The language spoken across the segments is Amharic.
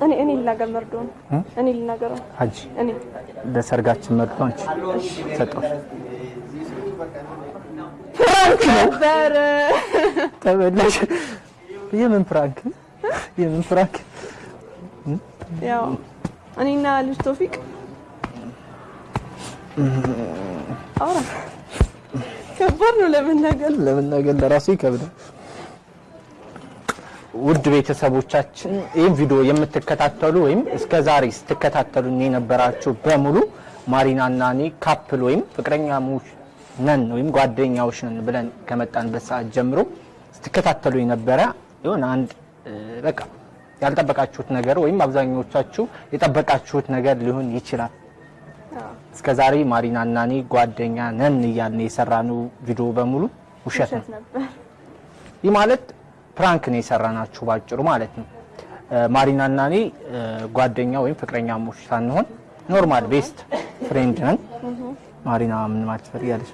እኔ እኔ ልናገር መርዶን እኔ ልናገረው ሀጂ እኔ ለሰርጋችን መርዶ አንቺ ሰጠሁሽ። ነበር ተበላሽ። የምን prank? የምን prank? ያው እኔና ልጅ ቶፊቅ አውራ። ከባድ ነው ለመናገር። ለመናገር ለራሱ ይከብዳል። ውድ ቤተሰቦቻችን ይህን ቪዲዮ የምትከታተሉ ወይም እስከ ዛሬ ስትከታተሉን የነበራችሁ በሙሉ ማሪና እና እኔ ካፕል ወይም ፍቅረኛሞች ነን ወይም ጓደኛዎች ነን ብለን ከመጣንበት ሰዓት ጀምሮ ስትከታተሉ የነበረ የሆነ አንድ በቃ ያልጠበቃችሁት ነገር ወይም አብዛኞቻችሁ የጠበቃችሁት ነገር ሊሆን ይችላል። እስከ ዛሬ ማሪና እና እኔ ጓደኛ ነን እያልን የሰራነው ቪዲዮ በሙሉ ውሸት ነው። ይህ ማለት prank ነው የሰራናችሁ ባጭሩ ማለት ነው። ማሪና እና እኔ ጓደኛ ወይም ፍቅረኛሞች ሳንሆን normal best friend ነን። ማሪና ምን ማለት ትፈልጊያለሽ?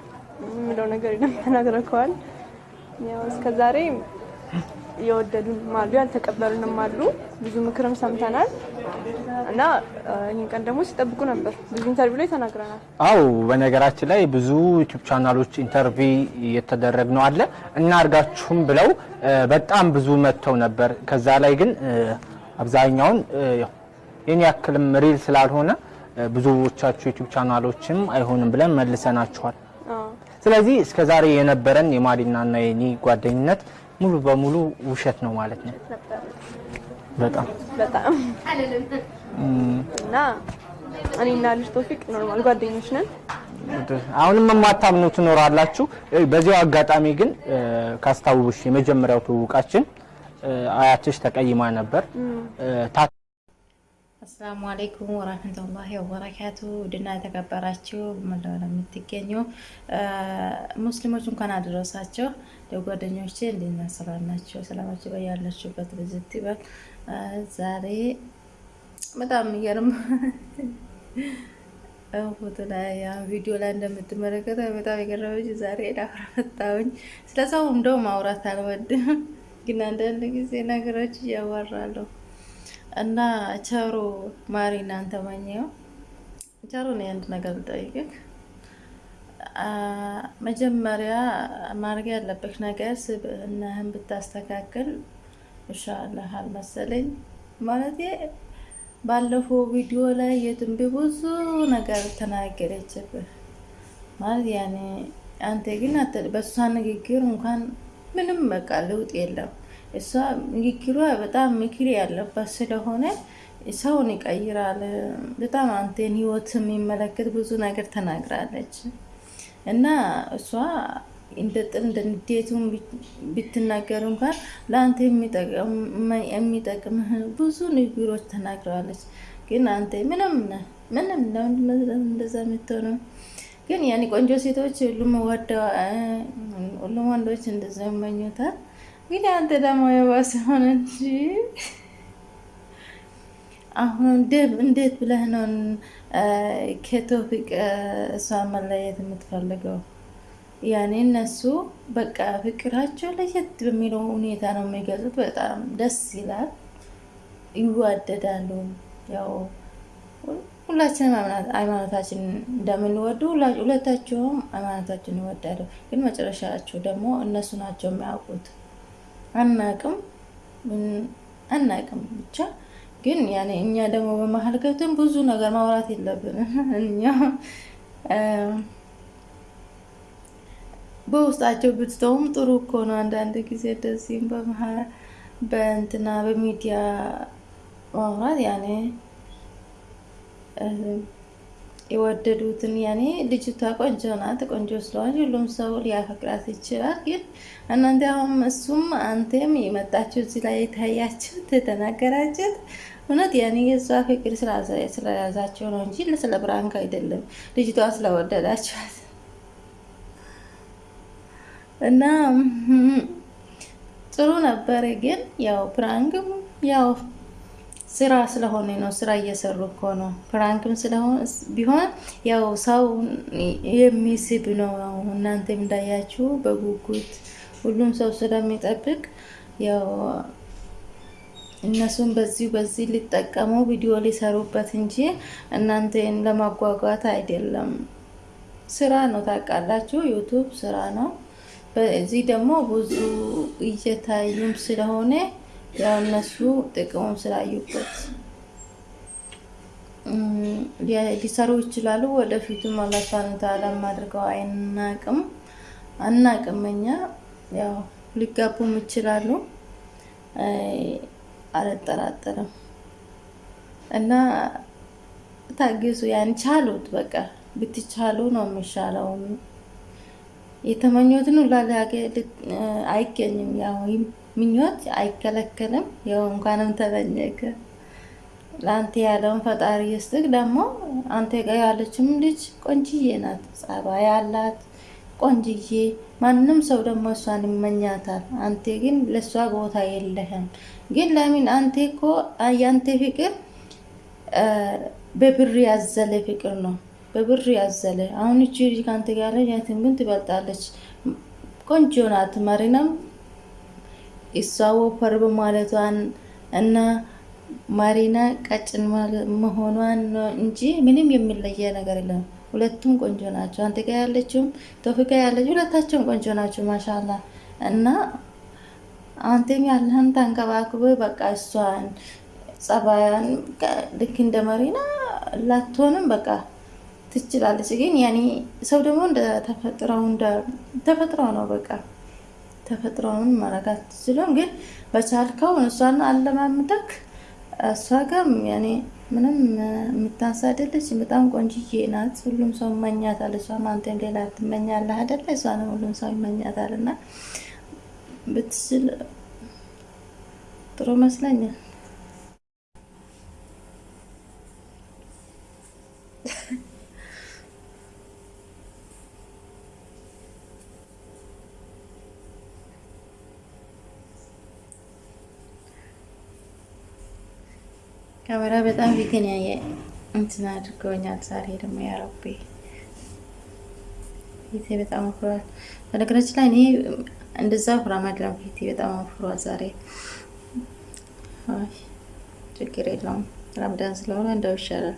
የምለው ነገር ተናግረከዋል። ያው እስከ ዛሬ የወደዱንም አሉ ያልተቀበሉንም አሉ። ብዙ ምክርም ሰምተናል እና ይህን ቀን ደግሞ ሲጠብቁ ነበር። ብዙ interview ላይ ተናግረናል። አው በነገራችን ላይ ብዙ ዩቲዩብ ቻናሎች interview እየተደረግ ነው አለ እና አርጋችሁም ብለው በጣም ብዙ መጥተው ነበር። ከዛ ላይ ግን አብዛኛውን የኔ ያክልም real ስላልሆነ ብዙዎቻችሁ ዩቲዩብ ቻናሎችም አይሆንም ብለን መልሰናችኋል። ስለዚህ እስከ ዛሬ የነበረን የማሪና እና የኔ ጓደኝነት ሙሉ በሙሉ ውሸት ነው ማለት ነው። በጣም በጣም እና እኔና ልጅ ቶፊቅ normal ጓደኞች ነን። አሁንም የማታምኑ ትኖራላችሁ። በዚያው አጋጣሚ ግን ካስታውሽ የመጀመሪያው ትውውቃችን አያትሽ ተቀይማ ነበር السلام عليكم ورحمة الله وبركاته ውድና የተከበራችሁ መላው ለምትገኙ ሙስሊሞች እንኳን አደረሳችሁ። ለጓደኞቼ? ሰላም ናችሁ? ሰላማችሁ በያላችሁበት ብዝት ይበል። ዛሬ በጣም የሚገርም ፎቶ ላይ ቪዲዮ ላይ እንደምትመለከተው በጣም የገረመች ዛሬ ዳፍራ መጣሁኝ። ስለ ሰው እንደው ማውራት አልወድም፣ ግን አንዳንድ ጊዜ ነገሮች እያወራለሁ እና ቸሩ ማሪ እናንተ ማኘው ቸሩ ነው አንድ ነገር ልጠይቅህ። መጀመሪያ ማድረግ ያለብህ ነገር ስብዕናህን ብታስተካክል ይሻልህ አልመሰለኝ። ማለት ባለፈው ቪዲዮ ላይ የትንቢ ብዙ ነገር ተናገረችብህ። ማለት ያኔ አንተ ግን በእሷ ንግግር እንኳን ምንም በቃ ለውጥ የለም። እሷ ንግግሯ በጣም ምክር ያለባት ስለሆነ ሰውን ይቀይራል። በጣም አንተን ህይወት የሚመለከት ብዙ ነገር ተናግራለች እና እሷ እንደ ጥል እንደ ንዴቱን ብትናገር እንኳን ለአንተ የሚጠቅምህ ብዙ ንግግሮች ተናግረዋለች። ግን አንተ ምንም ምንም እንደዛ የምትሆነው? ግን ያኔ ቆንጆ ሴቶች ሁሉም ወንዶች እንደዛ ይመኙታል። ግን አንተ ደግሞ የባሰ ሆነ እንጂ አሁን እንዴት ብለህ ነው ከቶፊቅ እሷን መለየት የምትፈልገው? ያኔ እነሱ በቃ ፍቅራቸው ለየት በሚለው ሁኔታ ነው የሚገልጹት። በጣም ደስ ይላል፣ ይዋደዳሉ። ያው ሁላችንም ሃይማኖታችን እንደምንወዱ ሁለታቸውም ሃይማኖታችን ይወዳሉ። ግን መጨረሻቸው ደግሞ እነሱ ናቸው የሚያውቁት። አናቅም። አናቅም ብቻ። ግን ያኔ እኛ ደግሞ በመሀል ገብተን ብዙ ነገር ማውራት የለብንም። እኛ በውስጣቸው ብትተውም ጥሩ እኮ ነው። አንዳንድ ጊዜ እንደዚህም በመሀል በእንትና በሚዲያ ማውራት ያኔ የወደዱትን ያኔ ልጅቷ ቆንጆ ናት። ቆንጆ ስለሆነች ሁሉም ሰው ሊያፈቅራት ይችላል። ግን እናንተ አሁን እሱም አንተም የመጣችሁ እዚህ ላይ የታያችሁት የተናገራችሁት እውነት ያኔ የእሷ ፍቅር ስለያዛቸው ነው እንጂ ስለ prank አይደለም። ልጅቷ ስለወደዳችኋት እና ጥሩ ነበረ። ግን ያው prank ም ያው ስራ ስለሆነ ነው። ስራ እየሰሩ እኮ ነው። prank ም ስለሆነ ቢሆን ያው ሰው የሚስብ ነው። እናንተም እንዳያችሁ በጉጉት ሁሉም ሰው ስለሚጠብቅ ያው እነሱን በዚህ በዚህ ሊጠቀሙ ቪዲዮ ሊሰሩበት እንጂ እናንተን ለማጓጓት አይደለም። ስራ ነው ታውቃላችሁ፣ ዩቱብ ስራ ነው። በዚህ ደግሞ ብዙ እየታዩም ስለሆነ ያው እነሱ ጥቅሙም ስላዩበት ሊሰሩ ይችላሉ። ወደፊቱም አላህ سبحانه وتعالى አድርገው አይናቅም አናቅም። እኛ ያው ሊጋቡም ይችላሉ አልጠራጠርም። እና ታግዙ፣ ያን ቻሉት። በቃ ብትቻሉ ነው የሚሻለው። የተመኙትን ሁላ አይገኝም። ያው ምኞት አይከለከልም። ያው እንኳንም ተመኘከ ለአንተ ያለውን ፈጣሪ ይስጥህ። ደግሞ አንተ ጋር ያለችም ልጅ ቆንጅዬ ናት፣ ጸባይ ያላት ቆንጅዬ። ማንም ሰው ደግሞ እሷን ይመኛታል። አንተ ግን ለእሷ ቦታ የለህም። ግን ለምን አንተ እኮ ያንተ ፍቅር በብር ያዘለ ፍቅር ነው፣ በብር ያዘለ። አሁን እቺ ልጅ ከአንተ ጋር ያትን ግን ትበልጣለች። ቆንጆ ናት። መሪናም እሷ ወፈር በማለቷን እና ማሪና ቀጭን መሆኗን እንጂ ምንም የሚለየ ነገር የለም። ሁለቱም ቆንጆ ናቸው። አንተ ጋር ያለችውም ቶፊቅ ጋር ያለችው ሁለታቸውም ቆንጆ ናቸው። ማሻላ እና አንተም ያለህን ተንከባክበ በቃ እሷን ጸባያን ልክ እንደ መሪና ላትሆንም በቃ ትችላለች። ግን ያኔ ሰው ደግሞ ተፈጥረው ነው በቃ ተፈጥሮውን ማረጋት ትችሎም። ግን በቻልከው እሷን አለማምደክ እሷ ጋር ያኔ ምንም የምታሳደለች በጣም ቆንጅዬ ናት። ሁሉም ሰው ይመኛታል። እሷም አንተም ሌላ ትመኛለህ አይደለ? እሷንም ሁሉም ሰው ይመኛታል። እና ብትችል ጥሩ መስለኛል። ካሜራ በጣም ፊትን ያየ እንትን አድርገውኛል። ዛሬ ደግሞ ያረቤ ፊቴ በጣም አፍሯል። በነገራችን ላይ እኔ እንደዛ ፍራም አይደለም ፊቴ በጣም አፍሯል ዛሬ። ችግር የለውም ረምዳን ስለሆነ እንደው ይሻላል።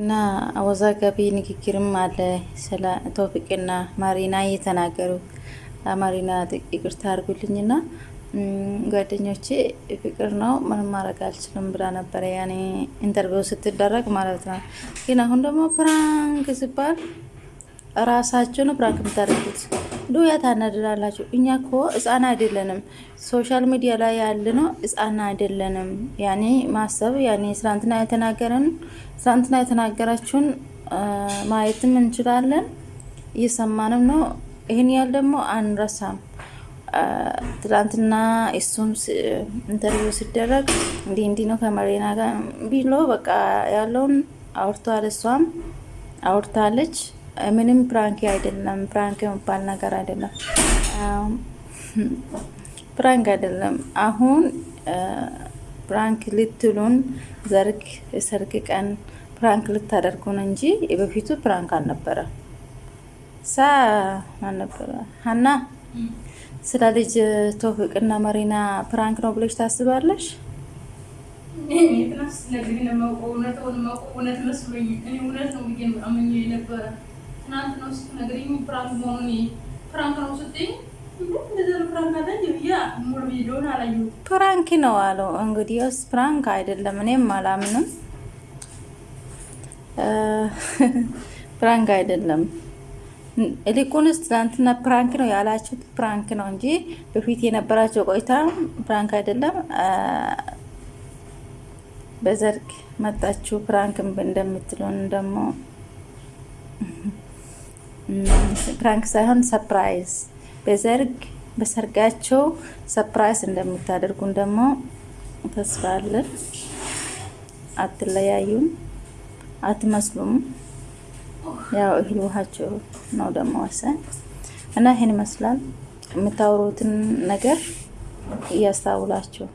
እና አወዛጋቢ ንግግርም አለ ስለ ቶፊቅና ማሪና እየተናገሩት። ማሪና ይቅርታ አድርጉልኝና ጓደኞቼ ፍቅር ነው ምንም ማድረግ አልችልም ብላ ነበረ፣ ያኔ interview ስትደረግ ማለት ነው። ግን አሁን ደግሞ prank ሲባል ራሳችሁ ነው prank የምታደርጉት። ዱያ ታናድዳላችሁ። እኛ እኮ ህፃን አይደለንም። social media ላይ ያለ ነው ህፃን አይደለንም። ያኔ ማሰብ ያኔ ትናንትና የተናገረን ትናንትና የተናገራችሁን ማየትም እንችላለን፣ እየሰማንም ነው። ይህን ያህል ደግሞ አንረሳም። ትላንትና እሱም interview ሲደረግ እንዲህ እንዲህ ነው ከማሪና ጋር ብሎ በቃ ያለውን አውርተዋል። እሷም አውርታለች። ምንም prank አይደለም፣ prank የሚባል ነገር አይደለም፣ prank አይደለም። አሁን prank ልትሉን ሰርግ የሰርግ ቀን prank ልታደርጉን እንጂ የበፊቱ prank አልነበረ። ሳ ማን ነበረ ሀና ስለ ልጅ ቶፊቅና ማሪና prank ነው ብለሽ ታስባለሽ? prank ነው አለው። እንግዲህ prank አይደለም፣ እኔም አላምንም። prank አይደለም። ይልቁንስ ትናንትና prank ነው ያላችሁት prank ነው እንጂ በፊት የነበራቸው ቆይታ prank አይደለም። በሰርግ መጣችሁ prank እንደምትሉን ደግሞ prank ሳይሆን surprise በዘርግ በሰርጋቸው ሰፕራይዝ እንደምታደርጉን ደግሞ ተስፋ አለን። አትለያዩም፣ አትመስሉም። ያው እህል ውሃቸው ነው ደግሞ ወሰን እና ይህን ይመስላል። የምታወሩትን ነገር እያስታውላችሁ